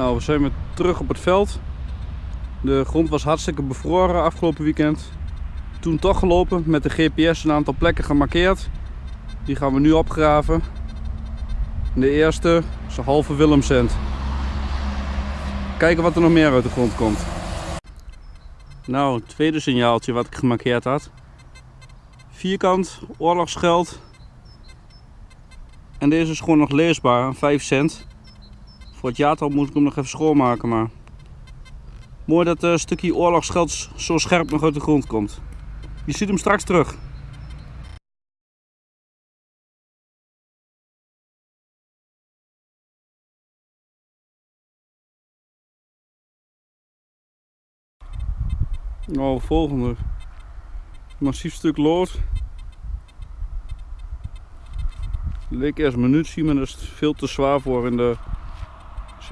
Nou, we zijn weer terug op het veld. De grond was hartstikke bevroren afgelopen weekend. Toen toch gelopen, met de GPS een aantal plekken gemarkeerd. Die gaan we nu opgraven. De eerste is een halve Willemcent. Kijken wat er nog meer uit de grond komt. Nou, het tweede signaaltje wat ik gemarkeerd had. Vierkant, oorlogsgeld. En deze is gewoon nog leesbaar, 5 cent. Voor het jaartal moet ik hem nog even schoonmaken, maar... Mooi dat een stukje oorlogsgeld zo scherp nog uit de grond komt. Je ziet hem straks terug. Nou, volgende. Massief stuk lood. Leek eerst munitie, maar dat is veel te zwaar voor in de...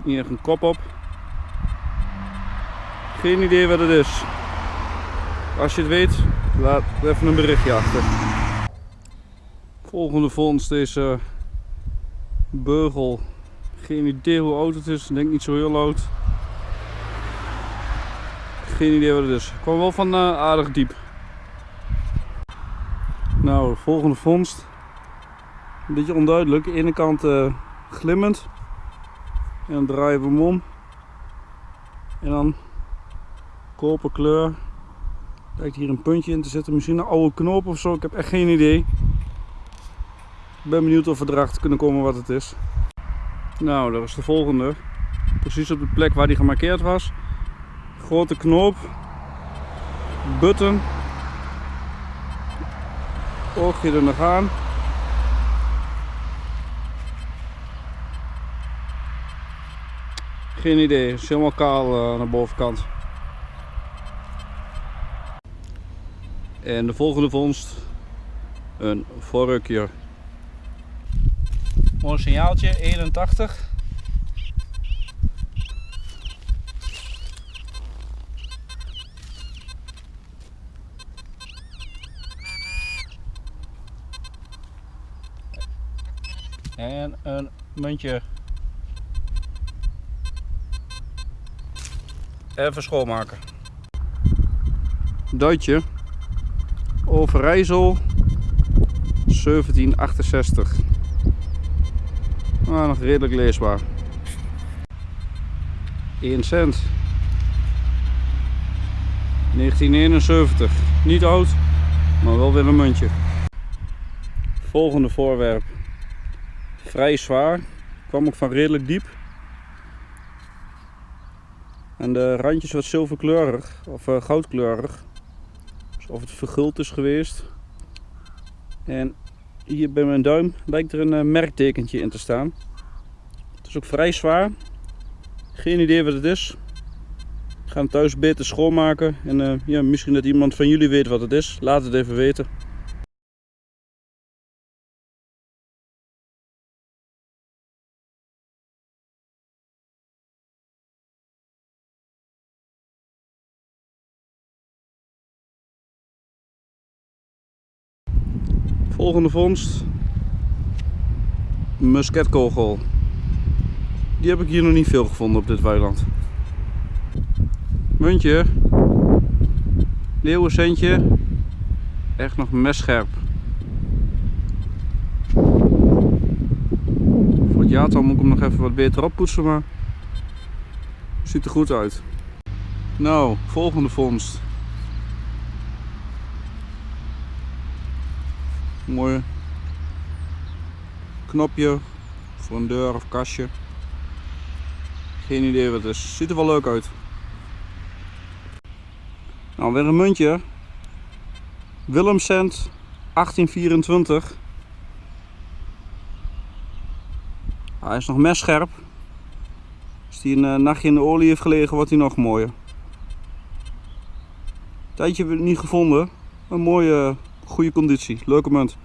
Niet echt een kop op. Geen idee wat het is. Als je het weet, laat even een berichtje achter. Volgende vondst is beugel. Geen idee hoe oud het is. Ik denk niet zo heel oud. Geen idee wat het is. Kwam wel van uh, aardig diep. Nou, volgende vondst. Een beetje onduidelijk. De ene kant uh, glimmend. En dan draaien we hem om. En dan koperkleur. Lijkt hier een puntje in te zitten. Misschien een oude knoop of zo. Ik heb echt geen idee. Ik ben benieuwd of we erachter kunnen komen wat het is. Nou, dat is de volgende. Precies op de plek waar die gemarkeerd was. Grote knoop. Button. Oogje er nog aan. Geen idee, het helemaal kaal uh, aan de bovenkant. En de volgende vondst, een vorkje. Mooi signaaltje, 81. En een muntje. Even schoonmaken. Duitje. Overijssel 1768. Ah, nog redelijk leesbaar. 1 cent. 1971. Niet oud, maar wel weer een muntje. Volgende voorwerp. Vrij zwaar. Kwam ook van redelijk diep. En de randjes wat zilverkleurig of uh, goudkleurig of het verguld is geweest. En hier bij mijn duim lijkt er een uh, merktekentje in te staan. Het is ook vrij zwaar. Geen idee wat het is. Ik ga hem thuis beter schoonmaken. En uh, ja, misschien dat iemand van jullie weet wat het is. Laat het even weten. Volgende vondst. Musketkogel. Die heb ik hier nog niet veel gevonden op dit weiland. Muntje. Leeuwencentje. Echt nog messcherp. Voor het jaartal moet ik hem nog even wat beter oppoetsen, maar ziet er goed uit. Nou, volgende vondst. Mooi knopje voor een deur of kastje. Geen idee wat het is. Ziet er wel leuk uit. Nou, weer een muntje. Willemcent 1824. Hij is nog messcherp. Als hij een eh, nachtje in de olie heeft gelegen, wordt hij nog mooier. Tijdje niet gevonden. Een mooie goede conditie, leuke munt.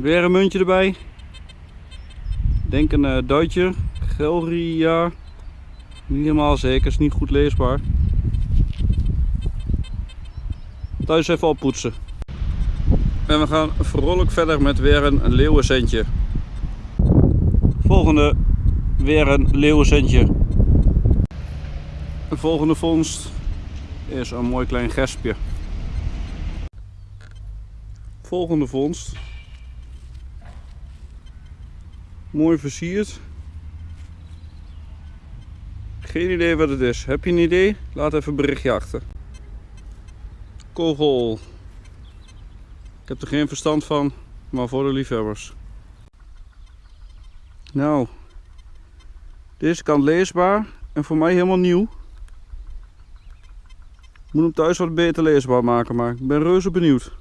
Weer een muntje erbij. Denk een uh, Duitje. Gelria. Niet helemaal zeker, is niet goed leesbaar. thuis even oppoetsen. En we gaan vrolijk verder met weer een leeuwencentje. Volgende, weer een leeuwencentje. De volgende vondst is een mooi klein gespje. Volgende vondst. Mooi versierd. Geen idee wat het is. Heb je een idee? Laat even berichtje achter. Kogel. Ik heb er geen verstand van, maar voor de liefhebbers. Nou, deze kant leesbaar en voor mij helemaal nieuw. Ik moet hem thuis wat beter leesbaar maken, maar ik ben reuze benieuwd.